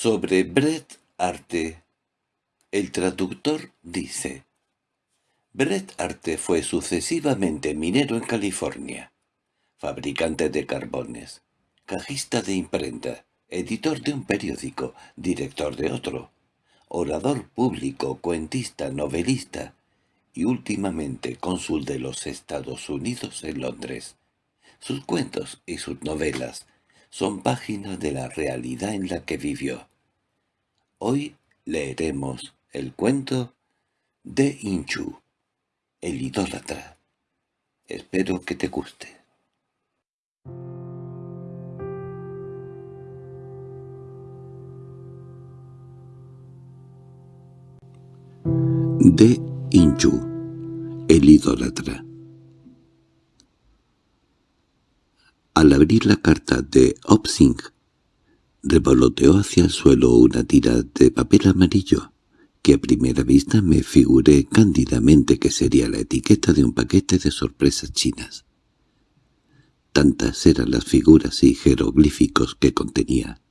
Sobre Bret Arte, el traductor dice Bret Arte fue sucesivamente minero en California, fabricante de carbones, cajista de imprenta, editor de un periódico, director de otro, orador público, cuentista, novelista y últimamente cónsul de los Estados Unidos en Londres. Sus cuentos y sus novelas son páginas de la realidad en la que vivió. Hoy leeremos el cuento de Inchu, el idólatra. Espero que te guste. De Inchu, el idólatra. Al abrir la carta de Opsing, revoloteó hacia el suelo una tira de papel amarillo, que a primera vista me figuré cándidamente que sería la etiqueta de un paquete de sorpresas chinas. Tantas eran las figuras y jeroglíficos que contenía.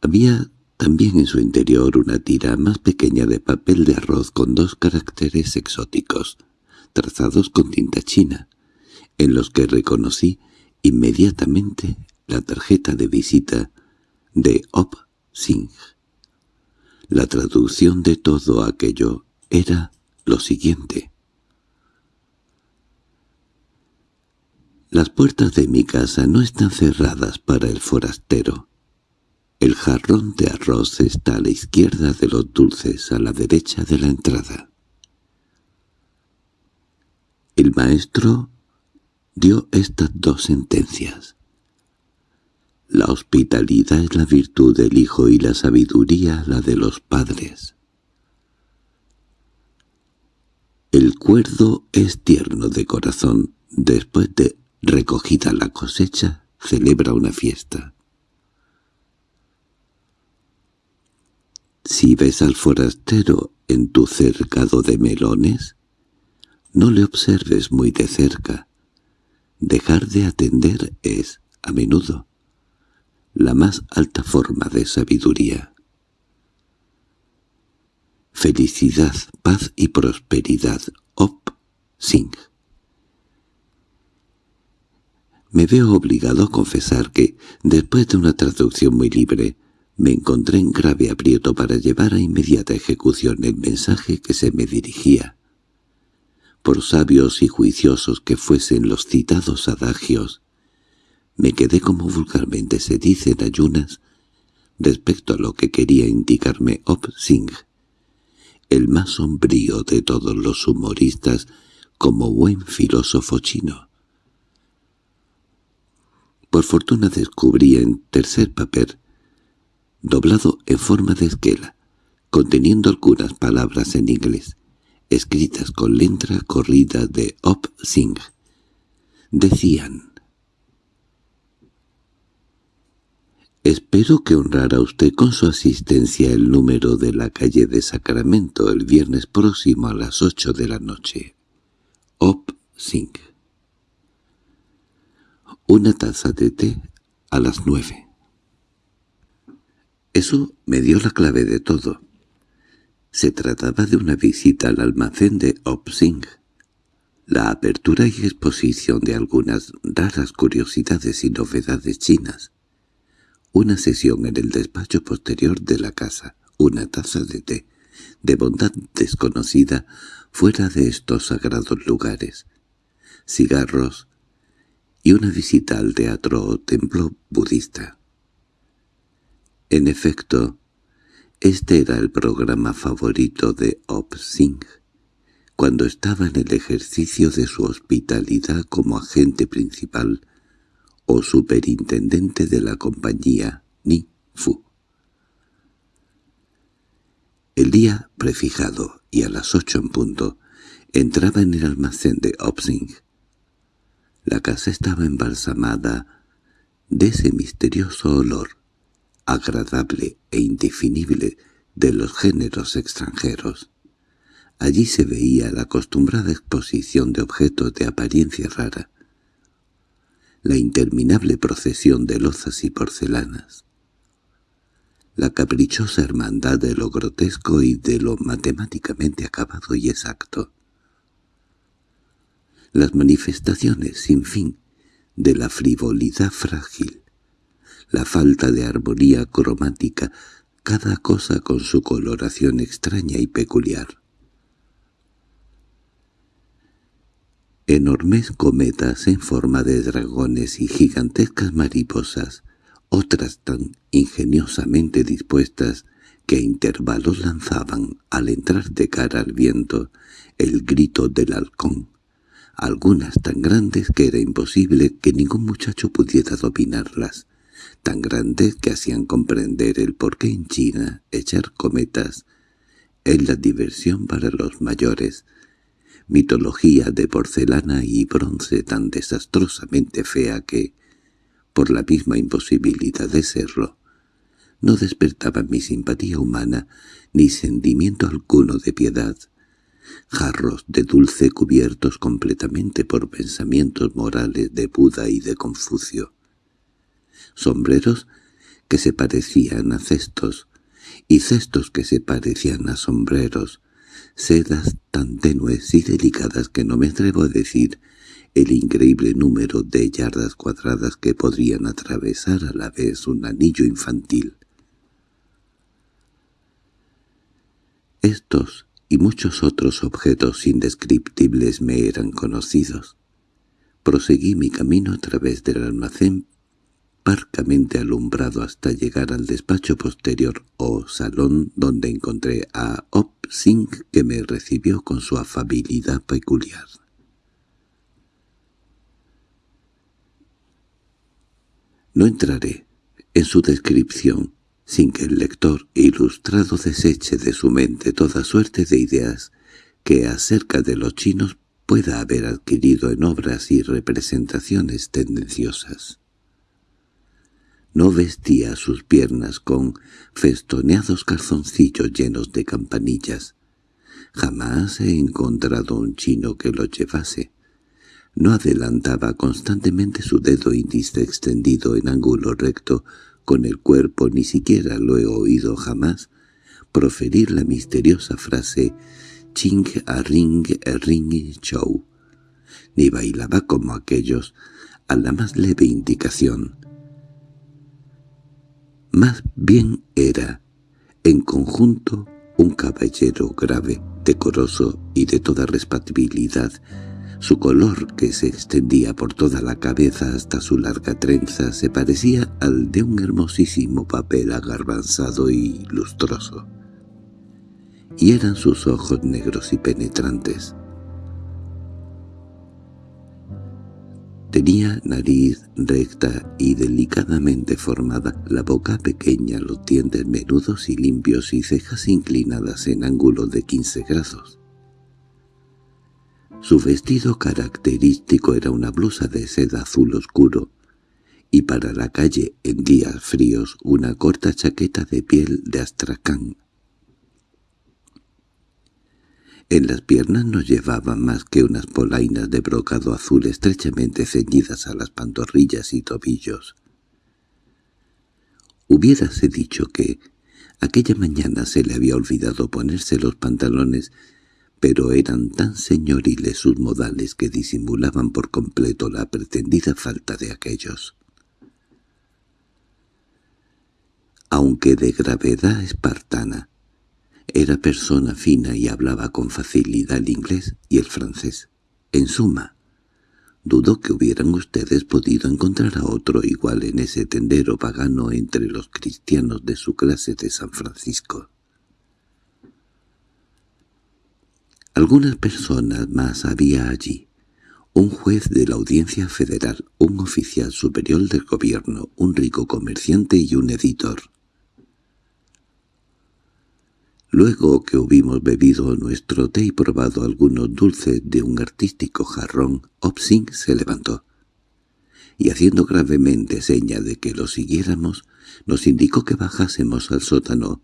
Había también en su interior una tira más pequeña de papel de arroz con dos caracteres exóticos, trazados con tinta china, en los que reconocí inmediatamente la tarjeta de visita de Op Singh. La traducción de todo aquello era lo siguiente. Las puertas de mi casa no están cerradas para el forastero. El jarrón de arroz está a la izquierda de los dulces, a la derecha de la entrada. El maestro dio estas dos sentencias. La hospitalidad es la virtud del hijo y la sabiduría la de los padres. El cuerdo es tierno de corazón. Después de recogida la cosecha, celebra una fiesta. Si ves al forastero en tu cercado de melones, no le observes muy de cerca. Dejar de atender es, a menudo, la más alta forma de sabiduría. Felicidad, paz y prosperidad. Op Singh. Me veo obligado a confesar que, después de una traducción muy libre, me encontré en grave aprieto para llevar a inmediata ejecución el mensaje que se me dirigía por sabios y juiciosos que fuesen los citados adagios, me quedé como vulgarmente se dice en ayunas respecto a lo que quería indicarme Op Singh, el más sombrío de todos los humoristas como buen filósofo chino. Por fortuna descubrí en tercer papel, doblado en forma de esquela, conteniendo algunas palabras en inglés, escritas con letra corrida de Op Singh. Decían Espero que honrara usted con su asistencia el número de la calle de Sacramento el viernes próximo a las ocho de la noche. Op Singh. Una taza de té a las nueve. Eso me dio la clave de todo. Se trataba de una visita al almacén de Opsing, la apertura y exposición de algunas raras curiosidades y novedades chinas, una sesión en el despacho posterior de la casa, una taza de té, de bondad desconocida fuera de estos sagrados lugares, cigarros. Y una visita al teatro o templo budista. En efecto, este era el programa favorito de Op Singh, cuando estaba en el ejercicio de su hospitalidad como agente principal o superintendente de la compañía Ni Fu. El día prefijado y a las ocho en punto entraba en el almacén de Opsing. La casa estaba embalsamada de ese misterioso olor agradable e indefinible de los géneros extranjeros. Allí se veía la acostumbrada exposición de objetos de apariencia rara. la interminable procesión de lozas y porcelanas, la caprichosa hermandad de lo grotesco y de lo matemáticamente acabado y exacto, las manifestaciones sin fin de la frivolidad frágil, la falta de armonía cromática, cada cosa con su coloración extraña y peculiar. Enormes cometas en forma de dragones y gigantescas mariposas, otras tan ingeniosamente dispuestas que a intervalos lanzaban, al entrar de cara al viento, el grito del halcón, algunas tan grandes que era imposible que ningún muchacho pudiera dominarlas, tan grandes que hacían comprender el por qué en China echar cometas es la diversión para los mayores, mitología de porcelana y bronce tan desastrosamente fea que, por la misma imposibilidad de serlo, no despertaba mi simpatía humana ni sentimiento alguno de piedad. Jarros de dulce cubiertos completamente por pensamientos morales de Buda y de Confucio, sombreros que se parecían a cestos, y cestos que se parecían a sombreros, sedas tan tenues y delicadas que no me atrevo a decir el increíble número de yardas cuadradas que podrían atravesar a la vez un anillo infantil. Estos y muchos otros objetos indescriptibles me eran conocidos. Proseguí mi camino a través del almacén parcamente alumbrado hasta llegar al despacho posterior o salón donde encontré a Op que me recibió con su afabilidad peculiar. No entraré en su descripción sin que el lector ilustrado deseche de su mente toda suerte de ideas que acerca de los chinos pueda haber adquirido en obras y representaciones tendenciosas. No vestía sus piernas con festoneados calzoncillos llenos de campanillas. Jamás he encontrado un chino que lo llevase. No adelantaba constantemente su dedo índice extendido en ángulo recto con el cuerpo ni siquiera lo he oído jamás proferir la misteriosa frase «ching a ring a ring show», ni bailaba como aquellos a la más leve indicación. Más bien era, en conjunto, un caballero grave, decoroso y de toda respetabilidad, su color, que se extendía por toda la cabeza hasta su larga trenza, se parecía al de un hermosísimo papel agarbanzado y lustroso. Y eran sus ojos negros y penetrantes. Tenía nariz recta y delicadamente formada, la boca pequeña, los dientes menudos y limpios y cejas inclinadas en ángulo de quince grados. Su vestido característico era una blusa de seda azul oscuro, y para la calle en días fríos una corta chaqueta de piel de astracán. En las piernas no llevaba más que unas polainas de brocado azul estrechamente ceñidas a las pantorrillas y tobillos. Hubiérase dicho que aquella mañana se le había olvidado ponerse los pantalones pero eran tan señoriles sus modales que disimulaban por completo la pretendida falta de aquellos. Aunque de gravedad espartana, era persona fina y hablaba con facilidad el inglés y el francés. En suma, dudo que hubieran ustedes podido encontrar a otro igual en ese tendero pagano entre los cristianos de su clase de San Francisco. Algunas personas más había allí. Un juez de la Audiencia Federal, un oficial superior del gobierno, un rico comerciante y un editor. Luego que hubimos bebido nuestro té y probado algunos dulces de un artístico jarrón, Opsing se levantó, y haciendo gravemente seña de que lo siguiéramos, nos indicó que bajásemos al sótano,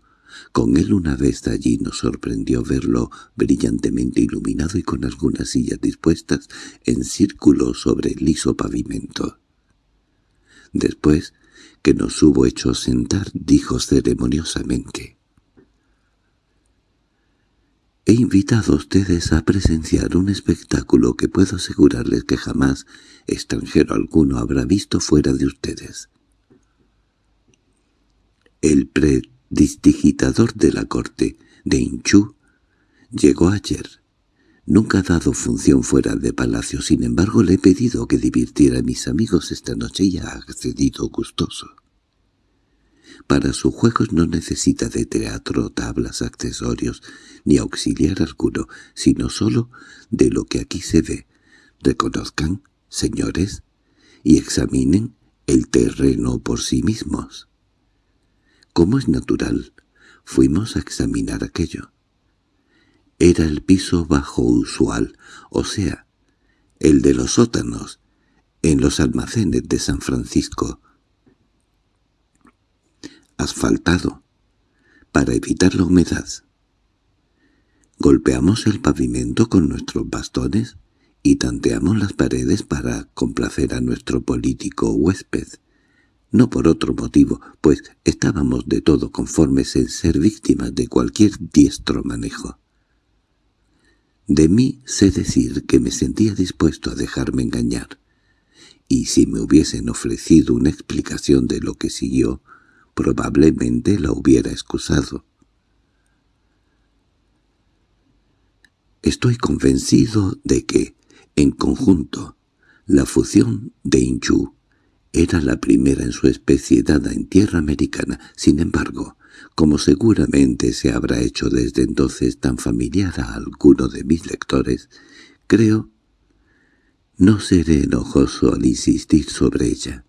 con él una vez allí nos sorprendió verlo brillantemente iluminado y con algunas sillas dispuestas en círculo sobre el liso pavimento. Después que nos hubo hecho sentar, dijo ceremoniosamente. He invitado a ustedes a presenciar un espectáculo que puedo asegurarles que jamás extranjero alguno habrá visto fuera de ustedes. El predidigitador de la corte de Inchú llegó ayer. Nunca ha dado función fuera de palacio, sin embargo le he pedido que divirtiera a mis amigos esta noche y ha accedido gustoso. Para sus juegos no necesita de teatro, tablas, accesorios, ni auxiliar alguno, sino solo de lo que aquí se ve. Reconozcan, señores, y examinen el terreno por sí mismos. Como es natural, fuimos a examinar aquello. Era el piso bajo usual, o sea, el de los sótanos, en los almacenes de San Francisco, asfaltado, para evitar la humedad. Golpeamos el pavimento con nuestros bastones y tanteamos las paredes para complacer a nuestro político huésped. No por otro motivo, pues estábamos de todo conformes en ser víctimas de cualquier diestro manejo. De mí sé decir que me sentía dispuesto a dejarme engañar, y si me hubiesen ofrecido una explicación de lo que siguió, probablemente la hubiera excusado. Estoy convencido de que, en conjunto, la fusión de Inchu era la primera en su especie dada en tierra americana. Sin embargo, como seguramente se habrá hecho desde entonces tan familiar a alguno de mis lectores, creo no seré enojoso al insistir sobre ella.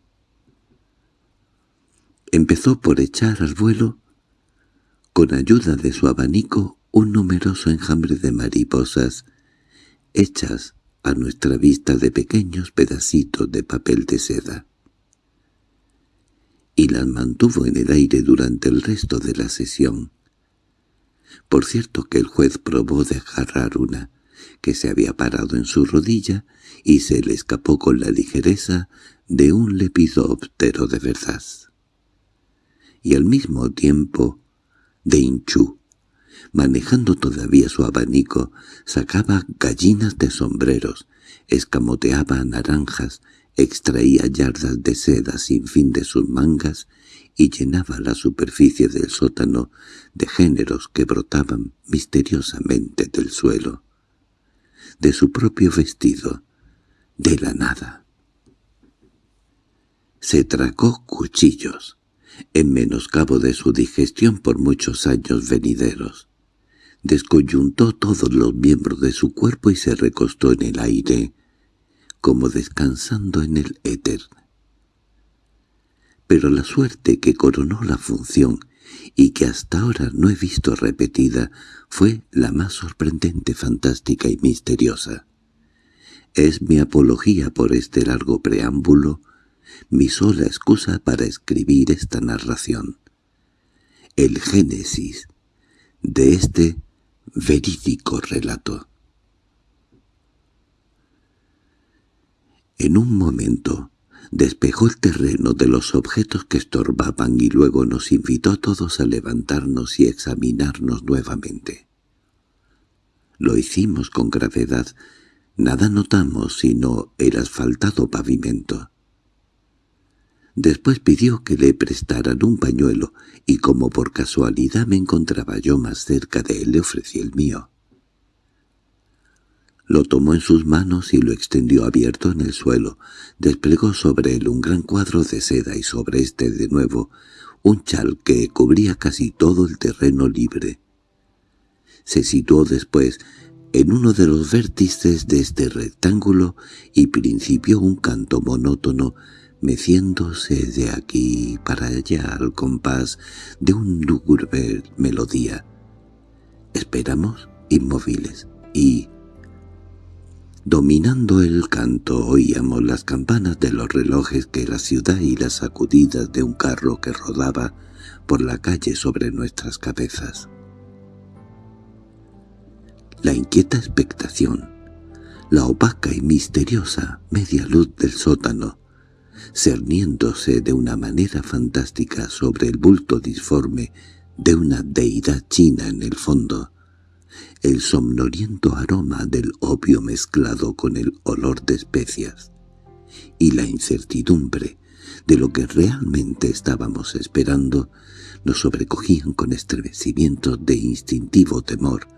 Empezó por echar al vuelo, con ayuda de su abanico, un numeroso enjambre de mariposas, hechas a nuestra vista de pequeños pedacitos de papel de seda. Y las mantuvo en el aire durante el resto de la sesión. Por cierto que el juez probó de agarrar una, que se había parado en su rodilla y se le escapó con la ligereza de un lepidóptero de verdad y al mismo tiempo de Inchú, manejando todavía su abanico, sacaba gallinas de sombreros, escamoteaba naranjas, extraía yardas de seda sin fin de sus mangas y llenaba la superficie del sótano de géneros que brotaban misteriosamente del suelo, de su propio vestido, de la nada. Se tragó cuchillos, en menoscabo de su digestión por muchos años venideros. Descoyuntó todos los miembros de su cuerpo y se recostó en el aire, como descansando en el éter. Pero la suerte que coronó la función y que hasta ahora no he visto repetida fue la más sorprendente, fantástica y misteriosa. Es mi apología por este largo preámbulo mi sola excusa para escribir esta narración. El génesis de este verídico relato. En un momento despejó el terreno de los objetos que estorbaban y luego nos invitó a todos a levantarnos y examinarnos nuevamente. Lo hicimos con gravedad, nada notamos sino el asfaltado pavimento. Después pidió que le prestaran un pañuelo, y como por casualidad me encontraba yo más cerca de él, le ofrecí el mío. Lo tomó en sus manos y lo extendió abierto en el suelo. Desplegó sobre él un gran cuadro de seda y sobre este de nuevo un chal que cubría casi todo el terreno libre. Se situó después en uno de los vértices de este rectángulo y principió un canto monótono meciéndose de aquí para allá al compás de un lúgubre melodía. Esperamos inmóviles y, dominando el canto, oíamos las campanas de los relojes que la ciudad y las sacudidas de un carro que rodaba por la calle sobre nuestras cabezas. La inquieta expectación, la opaca y misteriosa media luz del sótano, cerniéndose de una manera fantástica sobre el bulto disforme de una deidad china en el fondo, el somnoliento aroma del opio mezclado con el olor de especias, y la incertidumbre de lo que realmente estábamos esperando nos sobrecogían con estremecimientos de instintivo temor.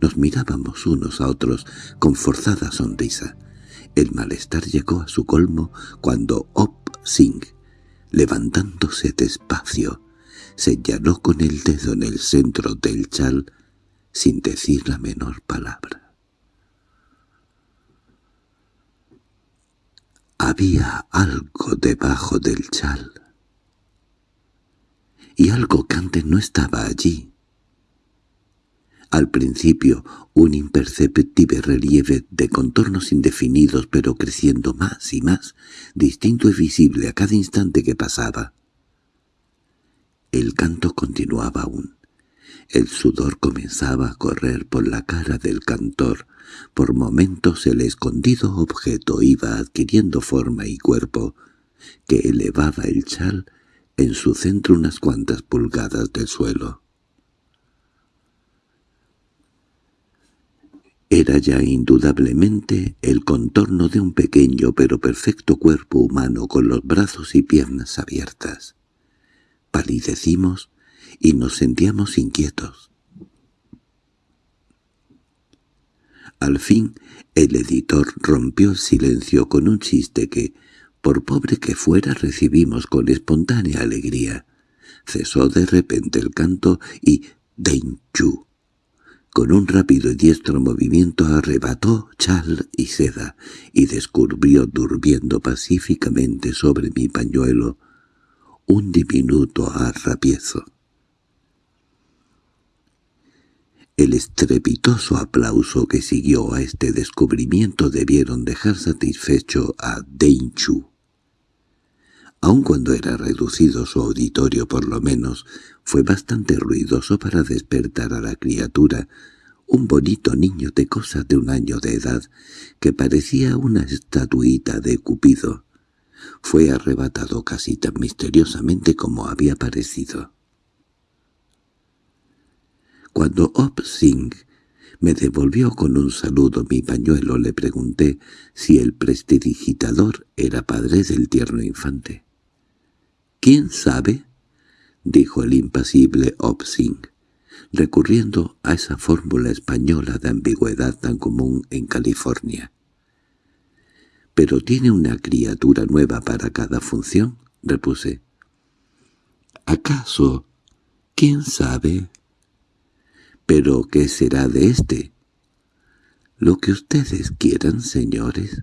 Nos mirábamos unos a otros con forzada sonrisa. El malestar llegó a su colmo cuando Op Singh, levantándose despacio, señaló con el dedo en el centro del chal sin decir la menor palabra. Había algo debajo del chal, y algo que antes no estaba allí. Al principio, un imperceptible relieve de contornos indefinidos pero creciendo más y más, distinto y visible a cada instante que pasaba. El canto continuaba aún. El sudor comenzaba a correr por la cara del cantor. Por momentos el escondido objeto iba adquiriendo forma y cuerpo, que elevaba el chal en su centro unas cuantas pulgadas del suelo. Era ya indudablemente el contorno de un pequeño pero perfecto cuerpo humano con los brazos y piernas abiertas palidecimos y nos sentíamos inquietos. Al fin el editor rompió el silencio con un chiste que, por pobre que fuera, recibimos con espontánea alegría. Cesó de repente el canto y Chu, con un rápido y diestro movimiento arrebató chal y seda y descubrió durmiendo pacíficamente sobre mi pañuelo un diminuto arrapiezo. El estrepitoso aplauso que siguió a este descubrimiento debieron dejar satisfecho a Chu. Aun cuando era reducido su auditorio por lo menos, fue bastante ruidoso para despertar a la criatura, un bonito niño de cosas de un año de edad, que parecía una estatuita de Cupido fue arrebatado casi tan misteriosamente como había parecido. Cuando Op Singh me devolvió con un saludo mi pañuelo, le pregunté si el prestidigitador era padre del tierno infante. —¿Quién sabe? —dijo el impasible Op Singh, recurriendo a esa fórmula española de ambigüedad tan común en California pero tiene una criatura nueva para cada función, repuse. ¿Acaso? ¿Quién sabe? ¿Pero qué será de éste? Lo que ustedes quieran, señores,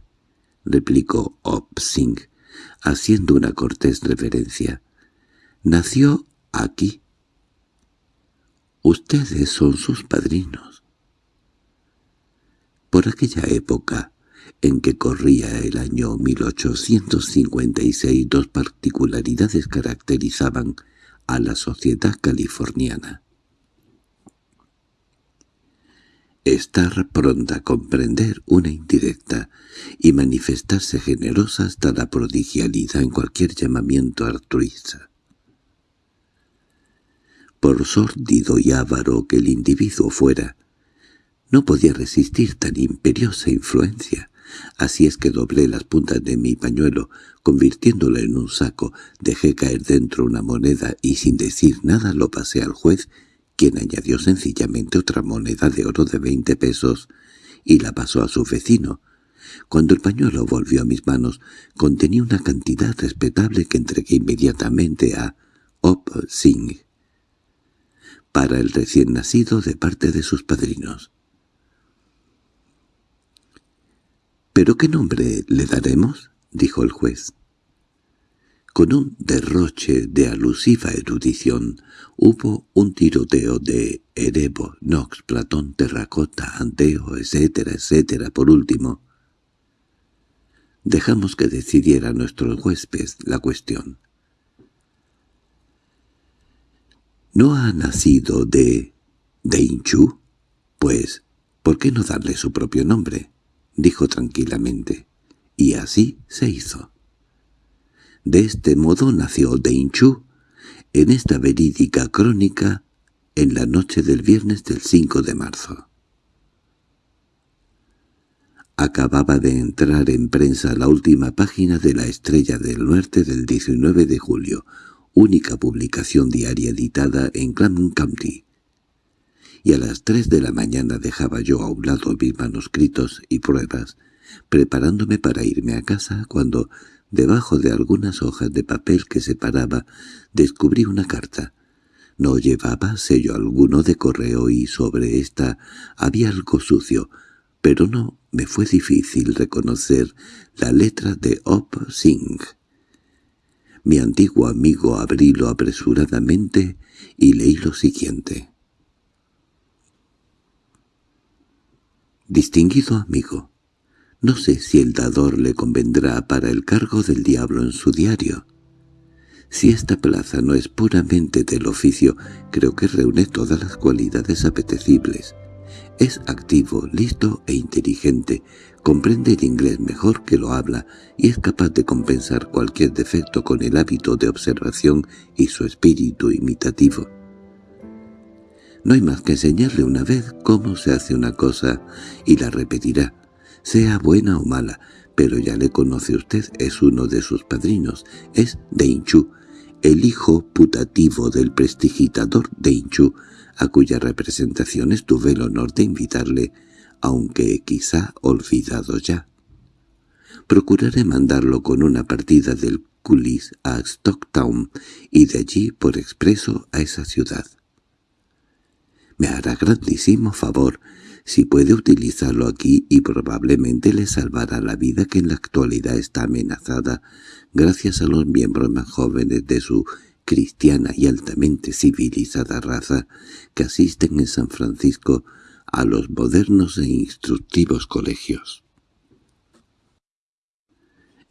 replicó Opsing, haciendo una cortés reverencia. Nació aquí. Ustedes son sus padrinos. Por aquella época, en que corría el año 1856 dos particularidades caracterizaban a la sociedad californiana. Estar pronta a comprender una indirecta y manifestarse generosa hasta la prodigialidad en cualquier llamamiento altruista. Por sórdido y avaro que el individuo fuera, no podía resistir tan imperiosa influencia, Así es que doblé las puntas de mi pañuelo, convirtiéndolo en un saco, dejé caer dentro una moneda y sin decir nada lo pasé al juez, quien añadió sencillamente otra moneda de oro de veinte pesos y la pasó a su vecino. Cuando el pañuelo volvió a mis manos, contenía una cantidad respetable que entregué inmediatamente a Op Singh para el recién nacido de parte de sus padrinos. —¿Pero qué nombre le daremos? —dijo el juez. Con un derroche de alusiva erudición hubo un tiroteo de Erebo, Knox, Platón, Terracota, Anteo, etcétera, etcétera. Por último, dejamos que decidiera nuestro huésped la cuestión. ¿No ha nacido de Deinchu? Pues, ¿por qué no darle su propio nombre? dijo tranquilamente, y así se hizo. De este modo nació Chu en esta verídica crónica en la noche del viernes del 5 de marzo. Acababa de entrar en prensa la última página de La Estrella del Norte del 19 de julio, única publicación diaria editada en Claremont County. Y a las tres de la mañana dejaba yo a un lado mis manuscritos y pruebas, preparándome para irme a casa cuando, debajo de algunas hojas de papel que separaba, descubrí una carta. No llevaba sello alguno de correo y sobre esta había algo sucio, pero no me fue difícil reconocer la letra de Op Singh. Mi antiguo amigo abrílo apresuradamente y leí lo siguiente. Distinguido amigo, no sé si el dador le convendrá para el cargo del diablo en su diario. Si esta plaza no es puramente del oficio, creo que reúne todas las cualidades apetecibles. Es activo, listo e inteligente, comprende el inglés mejor que lo habla y es capaz de compensar cualquier defecto con el hábito de observación y su espíritu imitativo. No hay más que enseñarle una vez cómo se hace una cosa y la repetirá, sea buena o mala, pero ya le conoce usted, es uno de sus padrinos, es Deinchu, el hijo putativo del prestigitador Deinchu, a cuya representaciones tuve el honor de invitarle, aunque quizá olvidado ya. Procuraré mandarlo con una partida del Culis a Stocktown y de allí por expreso a esa ciudad. Me hará grandísimo favor si puede utilizarlo aquí y probablemente le salvará la vida que en la actualidad está amenazada gracias a los miembros más jóvenes de su cristiana y altamente civilizada raza que asisten en San Francisco a los modernos e instructivos colegios.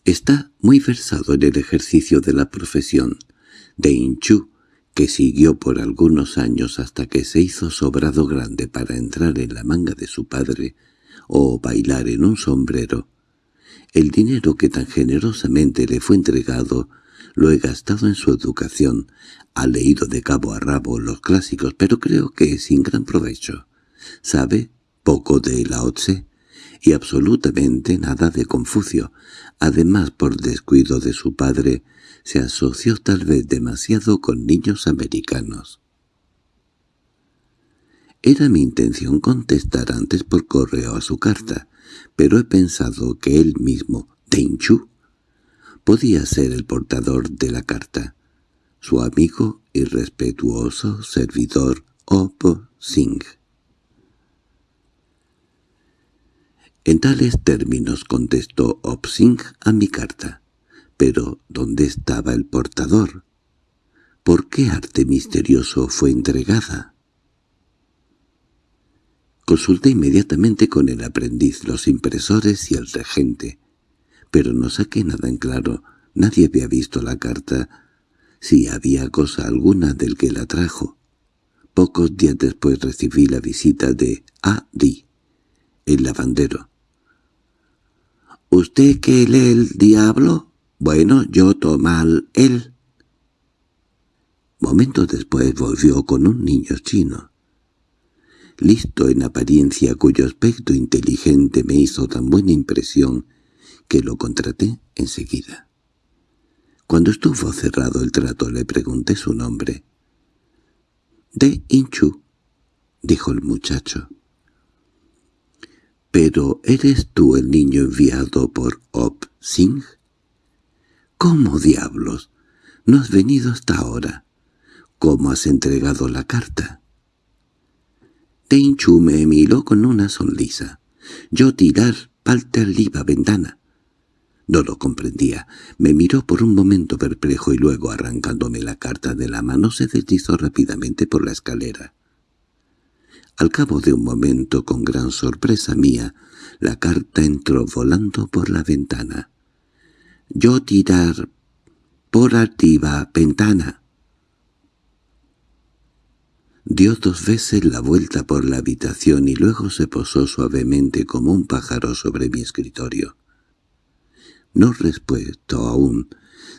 Está muy versado en el ejercicio de la profesión de Inchu, que siguió por algunos años hasta que se hizo sobrado grande para entrar en la manga de su padre o bailar en un sombrero. El dinero que tan generosamente le fue entregado lo he gastado en su educación. Ha leído de cabo a rabo los clásicos, pero creo que sin gran provecho. Sabe poco de Lao Tse y absolutamente nada de Confucio. Además, por descuido de su padre, se asoció tal vez demasiado con niños americanos. Era mi intención contestar antes por correo a su carta, pero he pensado que él mismo, Chu podía ser el portador de la carta, su amigo y respetuoso servidor Op Singh. En tales términos contestó Op Singh a mi carta. Pero, ¿dónde estaba el portador? ¿Por qué arte misterioso fue entregada? Consulté inmediatamente con el aprendiz, los impresores y el regente pero no saqué nada en claro. Nadie había visto la carta, si había cosa alguna del que la trajo. Pocos días después recibí la visita de A. D., el lavandero. —¿Usted que lee el diablo? Bueno, yo tomal él. Momentos después volvió con un niño chino. Listo en apariencia cuyo aspecto inteligente me hizo tan buena impresión que lo contraté enseguida. Cuando estuvo cerrado el trato le pregunté su nombre. «De Inchu», dijo el muchacho. «¿Pero eres tú el niño enviado por Op Singh?» «¿Cómo diablos? ¿No has venido hasta ahora? ¿Cómo has entregado la carta?» Inchu me miró con una sonrisa. Yo tirar palta liba ventana. No lo comprendía. Me miró por un momento perplejo y luego, arrancándome la carta de la mano, se deslizó rápidamente por la escalera. Al cabo de un momento, con gran sorpresa mía, la carta entró volando por la ventana. «Yo tirar por arriba ventana». Dio dos veces la vuelta por la habitación y luego se posó suavemente como un pájaro sobre mi escritorio. No respuesto aún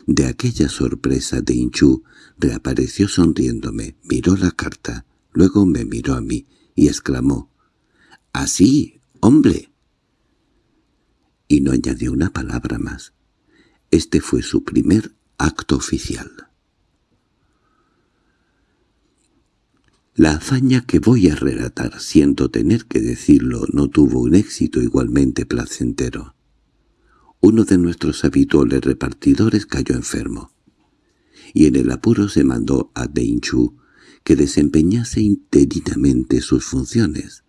De aquella sorpresa de Inchu reapareció sonriéndome, miró la carta, luego me miró a mí y exclamó «¡Así, hombre!» Y no añadió una palabra más. Este fue su primer acto oficial. La hazaña que voy a relatar, siento tener que decirlo, no tuvo un éxito igualmente placentero. Uno de nuestros habituales repartidores cayó enfermo, y en el apuro se mandó a Deinchu que desempeñase interinamente sus funciones.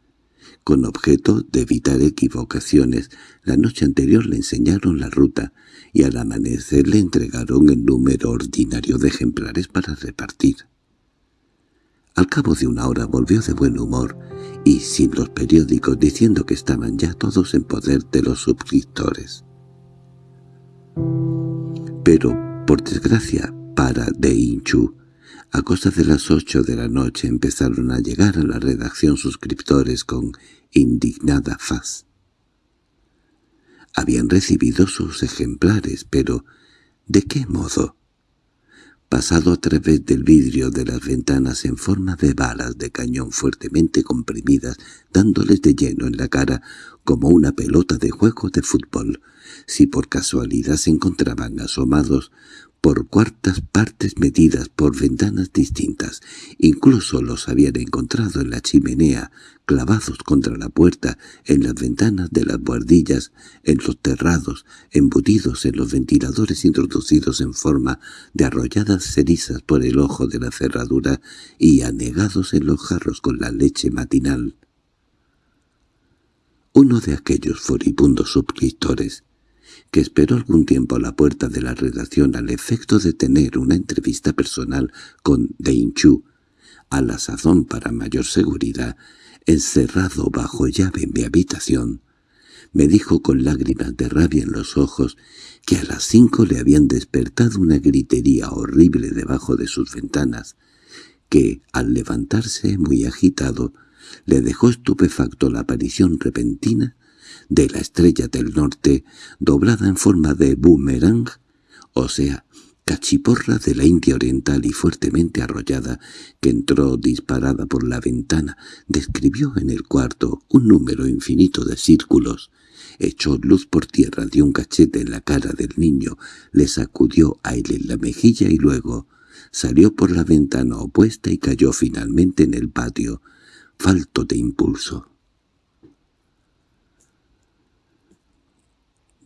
Con objeto de evitar equivocaciones, la noche anterior le enseñaron la ruta y al amanecer le entregaron el número ordinario de ejemplares para repartir. Al cabo de una hora volvió de buen humor y sin los periódicos diciendo que estaban ya todos en poder de los suscriptores. Pero, por desgracia para De Inchu, a cosa de las ocho de la noche empezaron a llegar a la redacción suscriptores con indignada faz. Habían recibido sus ejemplares, pero ¿de qué modo? pasado a través del vidrio de las ventanas en forma de balas de cañón fuertemente comprimidas, dándoles de lleno en la cara como una pelota de juego de fútbol. Si por casualidad se encontraban asomados por cuartas partes medidas por ventanas distintas. Incluso los habían encontrado en la chimenea, clavados contra la puerta, en las ventanas de las buhardillas, en los terrados, embutidos en los ventiladores introducidos en forma de arrolladas cerizas por el ojo de la cerradura y anegados en los jarros con la leche matinal. Uno de aquellos furibundos suscriptores que esperó algún tiempo a la puerta de la redacción al efecto de tener una entrevista personal con Chu, a la sazón para mayor seguridad, encerrado bajo llave en mi habitación, me dijo con lágrimas de rabia en los ojos que a las cinco le habían despertado una gritería horrible debajo de sus ventanas, que, al levantarse muy agitado, le dejó estupefacto la aparición repentina de la estrella del norte doblada en forma de boomerang, o sea, cachiporra de la India oriental y fuertemente arrollada, que entró disparada por la ventana, describió en el cuarto un número infinito de círculos, echó luz por tierra, dio un cachete en la cara del niño, le sacudió aire en la mejilla y luego salió por la ventana opuesta y cayó finalmente en el patio, falto de impulso.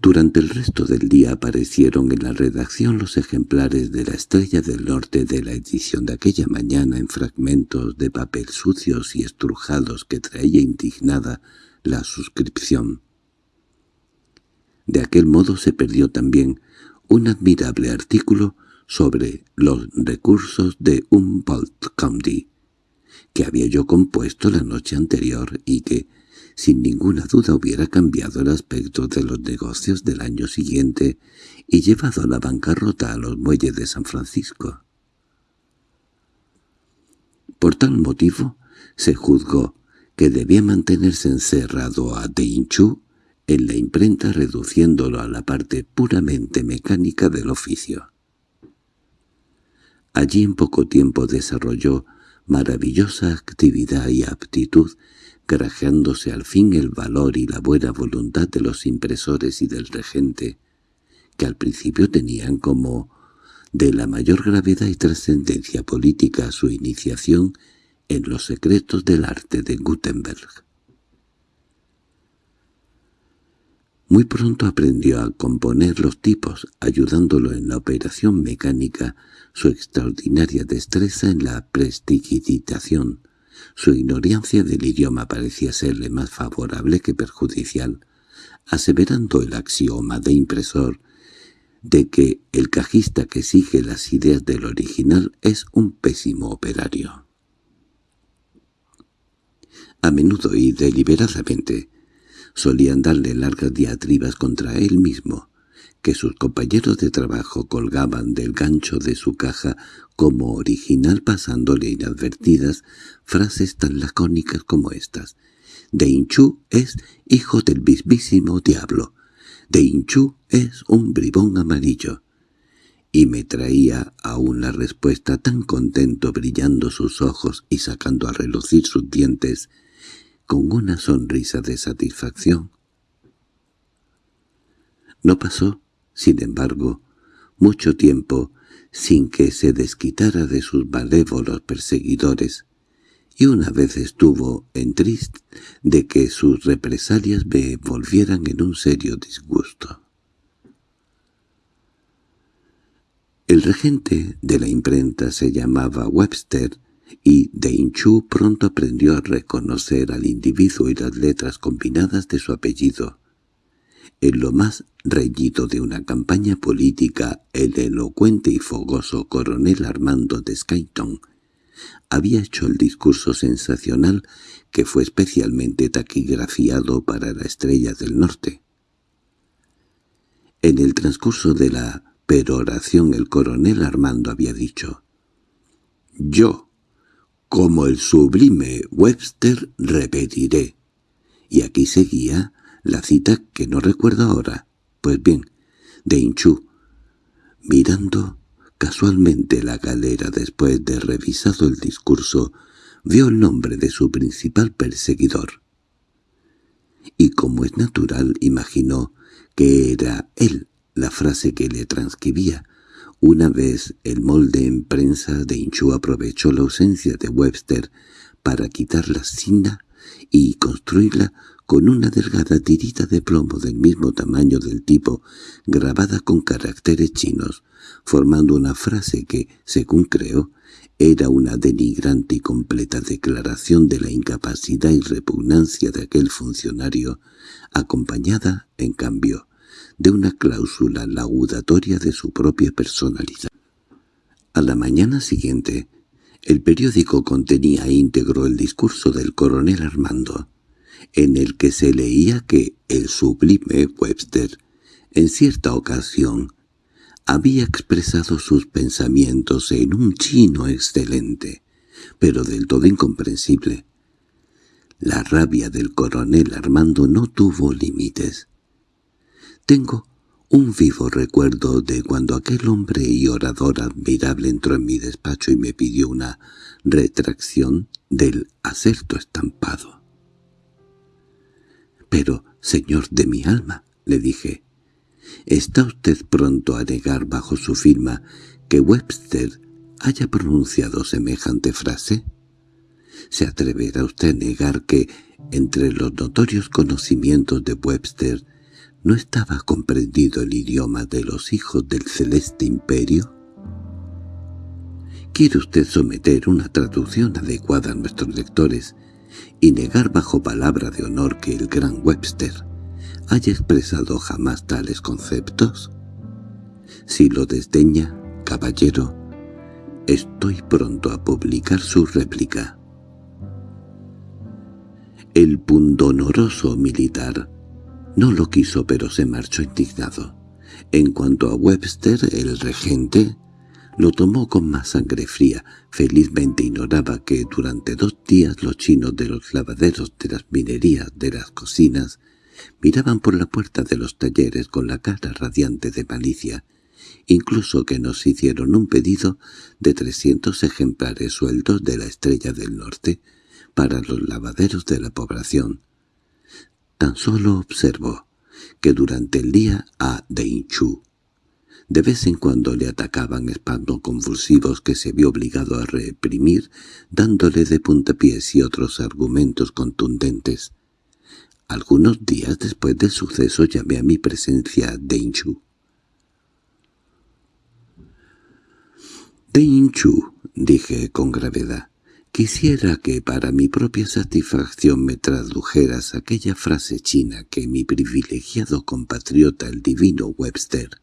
Durante el resto del día aparecieron en la redacción los ejemplares de la Estrella del Norte de la edición de aquella mañana en fragmentos de papel sucios y estrujados que traía indignada la suscripción. De aquel modo se perdió también un admirable artículo sobre los recursos de Humboldt County, que había yo compuesto la noche anterior y que, sin ninguna duda hubiera cambiado el aspecto de los negocios del año siguiente y llevado a la bancarrota a los muelles de San Francisco. Por tal motivo, se juzgó que debía mantenerse encerrado a Deinchu en la imprenta reduciéndolo a la parte puramente mecánica del oficio. Allí en poco tiempo desarrolló maravillosa actividad y aptitud grajeándose al fin el valor y la buena voluntad de los impresores y del regente, que al principio tenían como de la mayor gravedad y trascendencia política su iniciación en los secretos del arte de Gutenberg. Muy pronto aprendió a componer los tipos, ayudándolo en la operación mecánica, su extraordinaria destreza en la prestigitación, su ignorancia del idioma parecía serle más favorable que perjudicial, aseverando el axioma de impresor de que el cajista que sigue las ideas del original es un pésimo operario. A menudo y deliberadamente solían darle largas diatribas contra él mismo, que sus compañeros de trabajo colgaban del gancho de su caja como original pasándole inadvertidas frases tan lacónicas como estas. De Inchu es hijo del mismísimo diablo. De Inchu es un bribón amarillo. y me traía aún la respuesta tan contento brillando sus ojos y sacando a relucir sus dientes con una sonrisa de satisfacción. No pasó, sin embargo, mucho tiempo sin que se desquitara de sus malévolos perseguidores, y una vez estuvo en triste de que sus represalias me volvieran en un serio disgusto. El regente de la imprenta se llamaba Webster y Chu pronto aprendió a reconocer al individuo y las letras combinadas de su apellido. En lo más reñido de una campaña política, el elocuente y fogoso coronel Armando de Skayton había hecho el discurso sensacional que fue especialmente taquigrafiado para la Estrella del Norte. En el transcurso de la peroración el coronel Armando había dicho «Yo, como el sublime Webster, repetiré». Y aquí seguía la cita que no recuerdo ahora. Pues bien, de Inchú, mirando casualmente la galera después de revisado el discurso, vio el nombre de su principal perseguidor. Y como es natural, imaginó que era él la frase que le transcribía. Una vez el molde en prensa de Inchú aprovechó la ausencia de Webster para quitar la cinta y construirla con una delgada tirita de plomo del mismo tamaño del tipo, grabada con caracteres chinos, formando una frase que, según creo, era una denigrante y completa declaración de la incapacidad y repugnancia de aquel funcionario, acompañada, en cambio, de una cláusula laudatoria de su propia personalidad. A la mañana siguiente, el periódico contenía íntegro el discurso del coronel Armando, en el que se leía que el sublime Webster, en cierta ocasión, había expresado sus pensamientos en un chino excelente, pero del todo incomprensible. La rabia del coronel Armando no tuvo límites. Tengo un vivo recuerdo de cuando aquel hombre y orador admirable entró en mi despacho y me pidió una retracción del acerto estampado. —Pero, señor de mi alma —le dije—, ¿está usted pronto a negar bajo su firma que Webster haya pronunciado semejante frase? ¿Se atreverá usted a negar que, entre los notorios conocimientos de Webster, no estaba comprendido el idioma de los hijos del celeste imperio? ¿Quiere usted someter una traducción adecuada a nuestros lectores y negar bajo palabra de honor que el gran Webster haya expresado jamás tales conceptos? Si lo desdeña, caballero, estoy pronto a publicar su réplica. El pundonoroso militar no lo quiso pero se marchó indignado. En cuanto a Webster, el regente, lo tomó con más sangre fría. Felizmente ignoraba que durante dos días los chinos de los lavaderos, de las minerías, de las cocinas, miraban por la puerta de los talleres con la cara radiante de malicia, incluso que nos hicieron un pedido de trescientos ejemplares sueldos de la Estrella del Norte para los lavaderos de la población. Tan solo observó que durante el día a Deinchu de vez en cuando le atacaban espasmos convulsivos que se vio obligado a reprimir, dándole de puntapiés y otros argumentos contundentes. Algunos días después del suceso llamé a mi presencia a Deinchu. «Deinchu», dije con gravedad, «quisiera que para mi propia satisfacción me tradujeras aquella frase china que mi privilegiado compatriota el divino Webster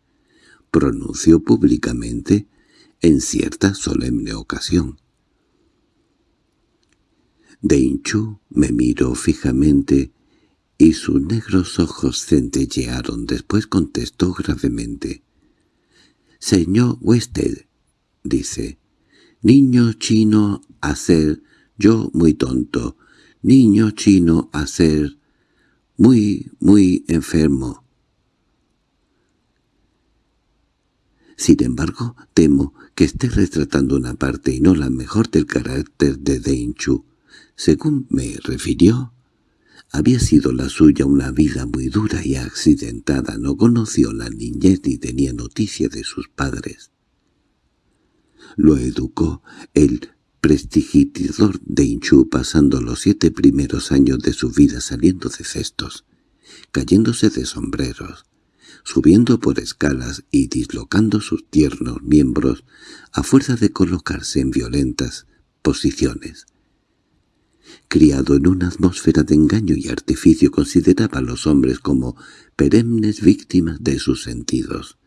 pronunció públicamente en cierta solemne ocasión. Deinchu me miró fijamente y sus negros ojos centellearon. Después contestó gravemente. «Señor Wested», dice, «niño chino a ser yo muy tonto, niño chino a ser muy, muy enfermo». Sin embargo, temo que esté retratando una parte y no la mejor del carácter de Chu. Según me refirió, había sido la suya una vida muy dura y accidentada, no conoció la niñez ni tenía noticia de sus padres. Lo educó el prestigiador de Inchu pasando los siete primeros años de su vida saliendo de cestos, cayéndose de sombreros, subiendo por escalas y dislocando sus tiernos miembros a fuerza de colocarse en violentas posiciones. Criado en una atmósfera de engaño y artificio consideraba a los hombres como perennes víctimas de sus sentidos.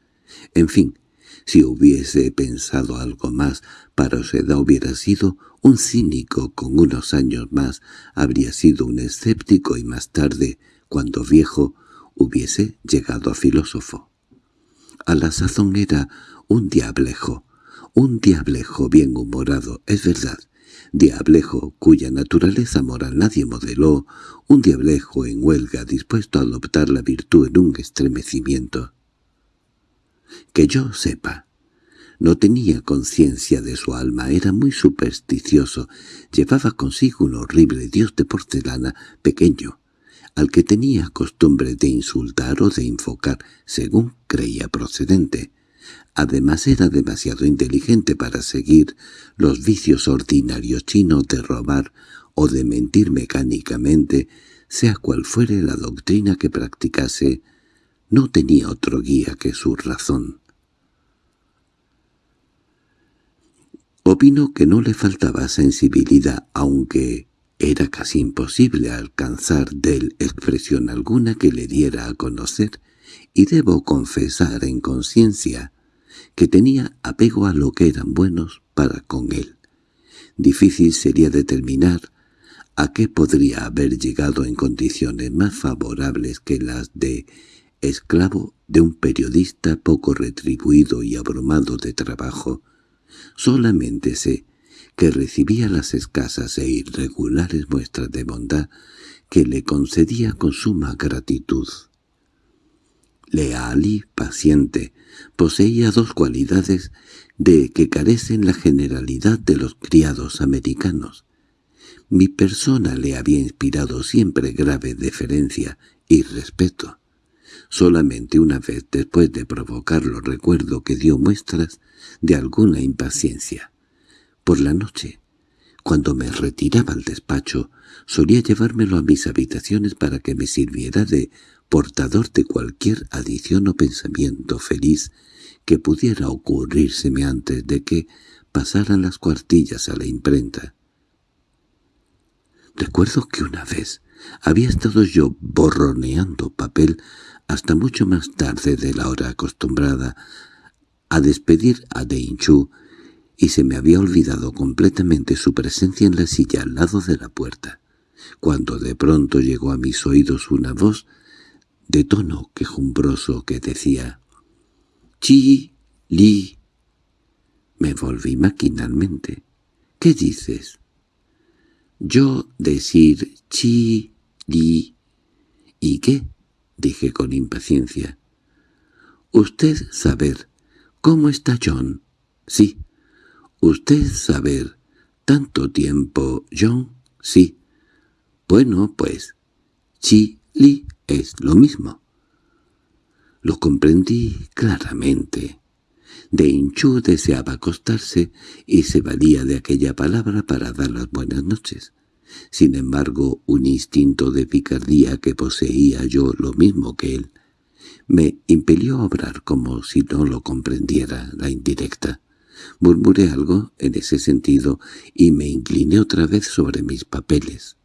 En fin, si hubiese pensado algo más, para Oseda hubiera sido un cínico con unos años más, habría sido un escéptico y más tarde, cuando viejo, hubiese llegado a filósofo. A la sazón era un diablejo, un diablejo bien humorado, es verdad, diablejo cuya naturaleza moral nadie modeló, un diablejo en huelga dispuesto a adoptar la virtud en un estremecimiento. Que yo sepa, no tenía conciencia de su alma, era muy supersticioso, llevaba consigo un horrible dios de porcelana pequeño, al que tenía costumbre de insultar o de infocar, según creía procedente. Además era demasiado inteligente para seguir los vicios ordinarios chinos de robar o de mentir mecánicamente, sea cual fuere la doctrina que practicase, no tenía otro guía que su razón. Opino que no le faltaba sensibilidad, aunque era casi imposible alcanzar de él expresión alguna que le diera a conocer, y debo confesar en conciencia que tenía apego a lo que eran buenos para con él. Difícil sería determinar a qué podría haber llegado en condiciones más favorables que las de esclavo de un periodista poco retribuido y abrumado de trabajo. Solamente sé que recibía las escasas e irregulares muestras de bondad que le concedía con suma gratitud. Leal y paciente, poseía dos cualidades de que carecen la generalidad de los criados americanos. Mi persona le había inspirado siempre grave deferencia y respeto. Solamente una vez después de provocarlo recuerdo que dio muestras de alguna impaciencia. Por la noche, cuando me retiraba al despacho, solía llevármelo a mis habitaciones para que me sirviera de portador de cualquier adición o pensamiento feliz que pudiera ocurrírseme antes de que pasaran las cuartillas a la imprenta. Recuerdo que una vez había estado yo borroneando papel hasta mucho más tarde de la hora acostumbrada a despedir a Deinchu y se me había olvidado completamente su presencia en la silla al lado de la puerta, cuando de pronto llegó a mis oídos una voz de tono quejumbroso que decía «Chi, Li». Me volví maquinalmente. «¿Qué dices?» «Yo decir Chi, Li». «¿Y qué?» dije con impaciencia. «Usted saber cómo está John». «Sí». «¿Usted saber tanto tiempo, John?» «Sí». «Bueno, pues, Chi, Li es lo mismo». Lo comprendí claramente. De Inchu deseaba acostarse y se valía de aquella palabra para dar las buenas noches. Sin embargo, un instinto de picardía que poseía yo lo mismo que él, me impelió a obrar como si no lo comprendiera la indirecta. Murmuré algo en ese sentido y me incliné otra vez sobre mis papeles.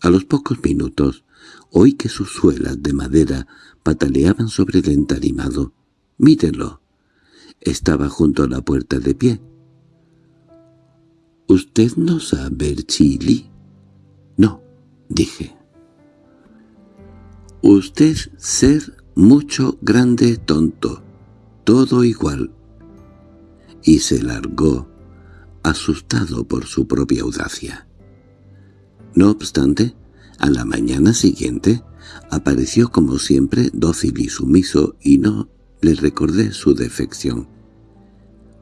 A los pocos minutos oí que sus suelas de madera pataleaban sobre el entarimado. —¡Mírelo! Estaba junto a la puerta de pie. —¿Usted no sabe chili? —No —dije. —Usted ser mucho grande tonto, todo igual, y se largó, asustado por su propia audacia. No obstante, a la mañana siguiente apareció como siempre dócil y sumiso y no Le recordé su defección.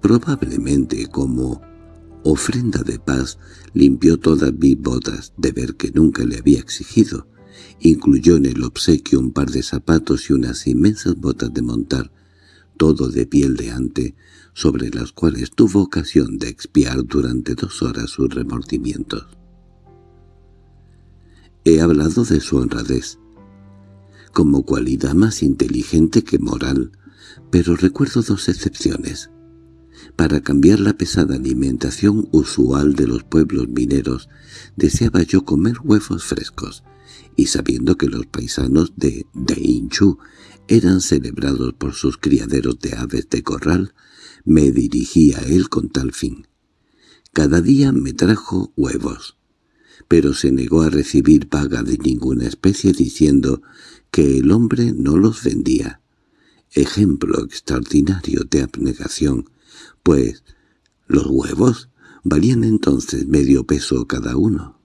Probablemente como ofrenda de paz limpió todas mis botas, de ver que nunca le había exigido. Incluyó en el obsequio un par de zapatos y unas inmensas botas de montar, todo de piel de ante, sobre las cuales tuvo ocasión de expiar durante dos horas sus remordimientos. He hablado de su honradez, como cualidad más inteligente que moral, pero recuerdo dos excepciones. Para cambiar la pesada alimentación usual de los pueblos mineros, deseaba yo comer huevos frescos, y sabiendo que los paisanos de Deinchu eran celebrados por sus criaderos de aves de corral, me dirigí a él con tal fin. Cada día me trajo huevos, pero se negó a recibir paga de ninguna especie diciendo que el hombre no los vendía. Ejemplo extraordinario de abnegación, pues los huevos valían entonces medio peso cada uno.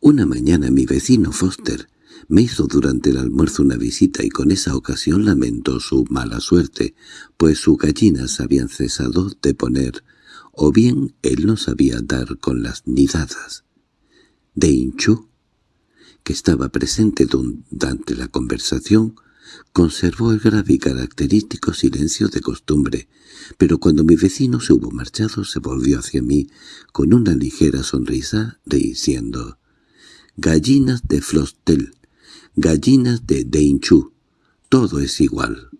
Una mañana mi vecino Foster me hizo durante el almuerzo una visita y con esa ocasión lamentó su mala suerte, pues sus gallinas habían cesado de poner, o bien él no sabía dar con las nidadas. De Inchu, que estaba presente durante la conversación, conservó el grave y característico silencio de costumbre, pero cuando mi vecino se hubo marchado se volvió hacia mí con una ligera sonrisa, diciendo «Gallinas de Flostel, gallinas de Deinchu, todo es igual.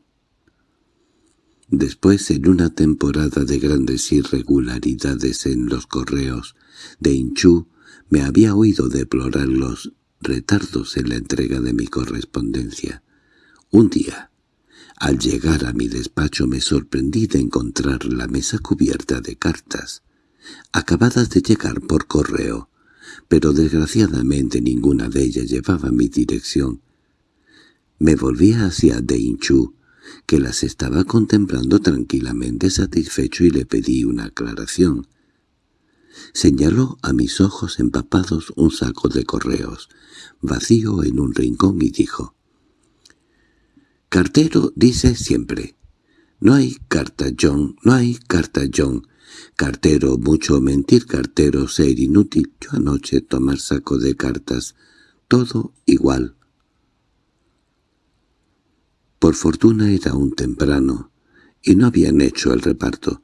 Después, en una temporada de grandes irregularidades en los correos, Deinchu me había oído deplorar los retardos en la entrega de mi correspondencia. Un día, al llegar a mi despacho me sorprendí de encontrar la mesa cubierta de cartas, acabadas de llegar por correo, pero desgraciadamente ninguna de ellas llevaba mi dirección. Me volví hacia Deinchu, que las estaba contemplando tranquilamente satisfecho y le pedí una aclaración. Señaló a mis ojos empapados un saco de correos, vacío en un rincón y dijo, «Cartero dice siempre, no hay carta, John, no hay carta, John, Cartero, mucho mentir, cartero, ser inútil. Yo anoche tomar saco de cartas. Todo igual. Por fortuna era aún temprano, y no habían hecho el reparto.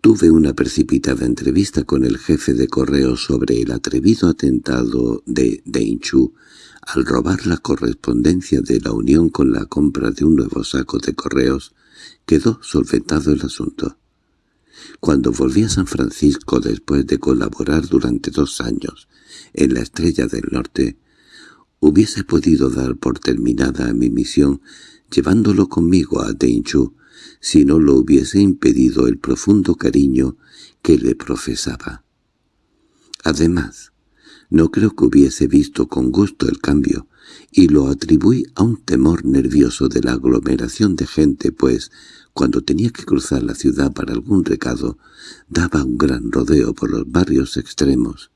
Tuve una precipitada entrevista con el jefe de correo sobre el atrevido atentado de Deinchu al robar la correspondencia de la Unión con la compra de un nuevo saco de correos. Quedó solventado el asunto. Cuando volví a San Francisco después de colaborar durante dos años en la Estrella del Norte, hubiese podido dar por terminada mi misión llevándolo conmigo a Deinchu si no lo hubiese impedido el profundo cariño que le profesaba. Además, no creo que hubiese visto con gusto el cambio, y lo atribuí a un temor nervioso de la aglomeración de gente, pues cuando tenía que cruzar la ciudad para algún recado, daba un gran rodeo por los barrios extremos.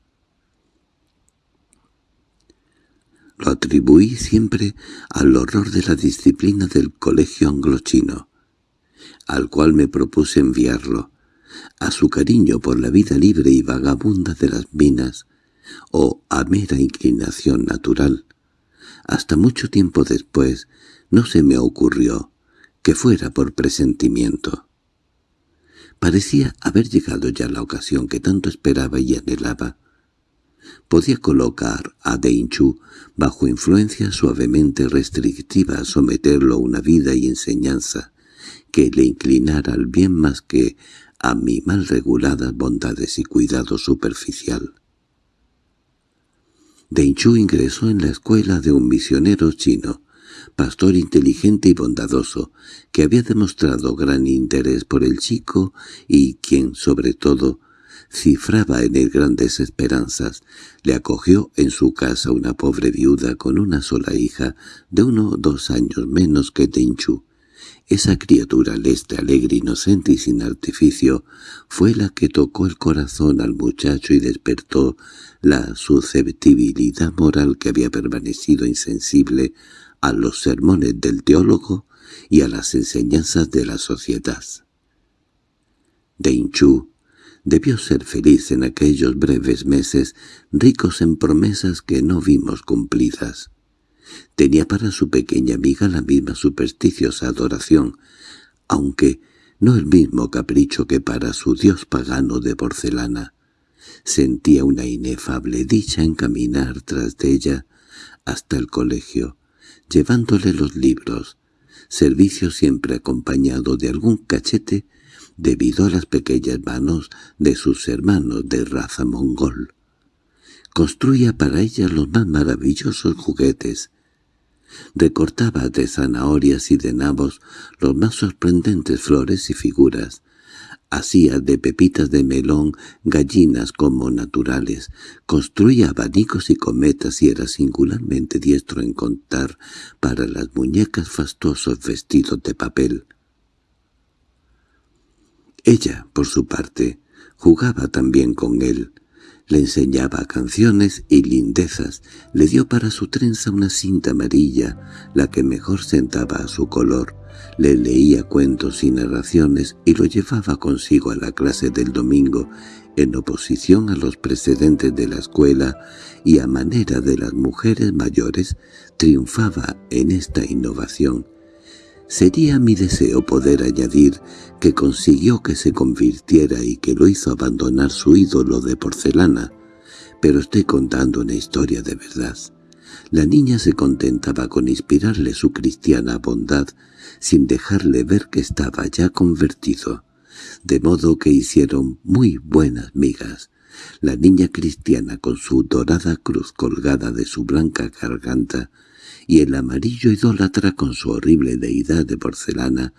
Lo atribuí siempre al horror de la disciplina del colegio anglochino, al cual me propuse enviarlo, a su cariño por la vida libre y vagabunda de las minas, o a mera inclinación natural. Hasta mucho tiempo después no se me ocurrió que fuera por presentimiento. Parecía haber llegado ya la ocasión que tanto esperaba y anhelaba. Podía colocar a Deinchu bajo influencia suavemente restrictiva, someterlo a una vida y enseñanza que le inclinara al bien más que a mi mal reguladas bondades y cuidado superficial. Deinchu ingresó en la escuela de un misionero chino, pastor inteligente y bondadoso, que había demostrado gran interés por el chico y quien, sobre todo, cifraba en él grandes esperanzas, le acogió en su casa una pobre viuda con una sola hija de uno o dos años menos que Tenchu. Esa criatura leste, alegre, inocente y sin artificio fue la que tocó el corazón al muchacho y despertó la susceptibilidad moral que había permanecido insensible a los sermones del teólogo y a las enseñanzas de la sociedad. Chu debió ser feliz en aquellos breves meses ricos en promesas que no vimos cumplidas. Tenía para su pequeña amiga la misma supersticiosa adoración, aunque no el mismo capricho que para su dios pagano de porcelana. Sentía una inefable dicha en caminar tras de ella hasta el colegio, llevándole los libros, servicio siempre acompañado de algún cachete debido a las pequeñas manos de sus hermanos de raza mongol. Construía para ella los más maravillosos juguetes, Recortaba de zanahorias y de nabos los más sorprendentes flores y figuras. Hacía de pepitas de melón gallinas como naturales, construía abanicos y cometas y era singularmente diestro en contar para las muñecas fastuosos vestidos de papel. Ella, por su parte, jugaba también con él, le enseñaba canciones y lindezas, le dio para su trenza una cinta amarilla, la que mejor sentaba a su color, le leía cuentos y narraciones y lo llevaba consigo a la clase del domingo, en oposición a los precedentes de la escuela y a manera de las mujeres mayores, triunfaba en esta innovación. Sería mi deseo poder añadir que consiguió que se convirtiera y que lo hizo abandonar su ídolo de porcelana, pero estoy contando una historia de verdad. La niña se contentaba con inspirarle su cristiana bondad sin dejarle ver que estaba ya convertido, de modo que hicieron muy buenas migas. La niña cristiana con su dorada cruz colgada de su blanca garganta y el amarillo idólatra con su horrible deidad de porcelana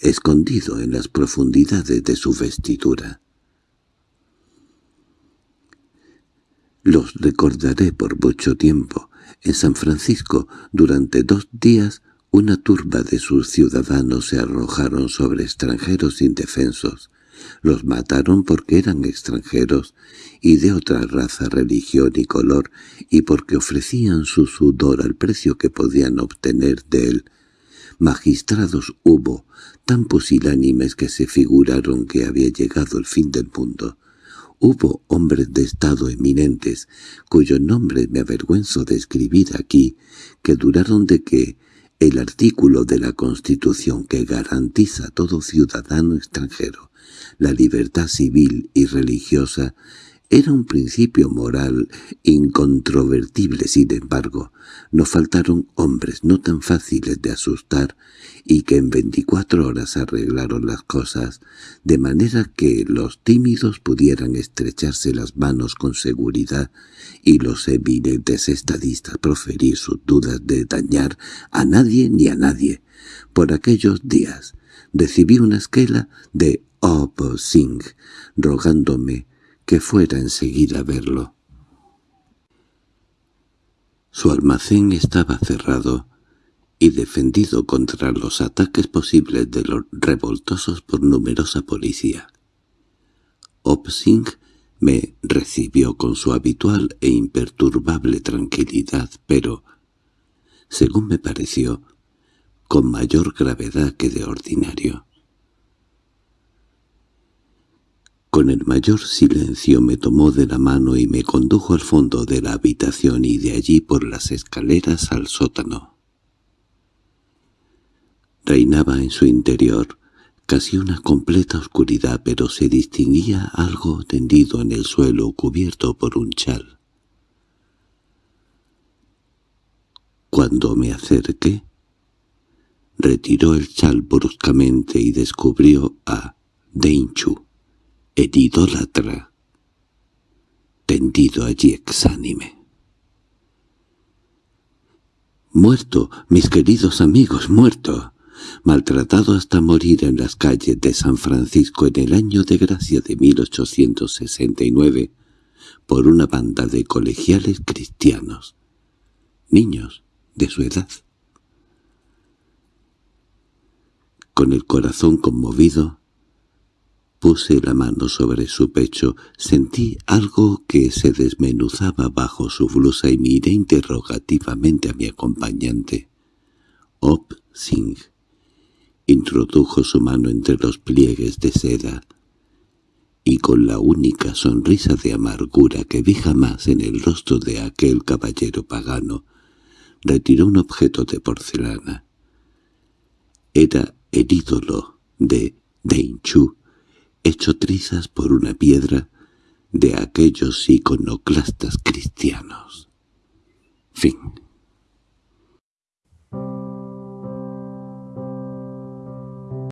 escondido en las profundidades de su vestidura. Los recordaré por mucho tiempo. En San Francisco, durante dos días, una turba de sus ciudadanos se arrojaron sobre extranjeros indefensos. Los mataron porque eran extranjeros y de otra raza, religión y color, y porque ofrecían su sudor al precio que podían obtener de él. Magistrados hubo, tan pusilánimes que se figuraron que había llegado el fin del mundo. Hubo hombres de Estado eminentes, cuyos nombres me avergüenzo de escribir aquí, que duraron de que el artículo de la Constitución que garantiza a todo ciudadano extranjero la libertad civil y religiosa era un principio moral incontrovertible, sin embargo, no faltaron hombres no tan fáciles de asustar y que en veinticuatro horas arreglaron las cosas, de manera que los tímidos pudieran estrecharse las manos con seguridad y los eminentes estadistas proferir sus dudas de dañar a nadie ni a nadie. Por aquellos días recibí una esquela de Opo Singh, rogándome que fuera enseguida a verlo. Su almacén estaba cerrado y defendido contra los ataques posibles de los revoltosos por numerosa policía. Opsing me recibió con su habitual e imperturbable tranquilidad, pero, según me pareció, con mayor gravedad que de ordinario. Con el mayor silencio me tomó de la mano y me condujo al fondo de la habitación y de allí por las escaleras al sótano. Reinaba en su interior casi una completa oscuridad, pero se distinguía algo tendido en el suelo cubierto por un chal. Cuando me acerqué, retiró el chal bruscamente y descubrió a Deinchu el idólatra, tendido allí exánime. —¡Muerto, mis queridos amigos, muerto! maltratado hasta morir en las calles de San Francisco en el año de gracia de 1869 por una banda de colegiales cristianos, niños de su edad. Con el corazón conmovido, Puse la mano sobre su pecho, sentí algo que se desmenuzaba bajo su blusa y miré interrogativamente a mi acompañante. Op Singh introdujo su mano entre los pliegues de seda y con la única sonrisa de amargura que vi jamás en el rostro de aquel caballero pagano, retiró un objeto de porcelana. Era el ídolo de Chu hecho trizas por una piedra de aquellos iconoclastas cristianos. Fin